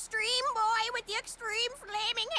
extreme boy with the extreme flaming.